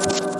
Bye.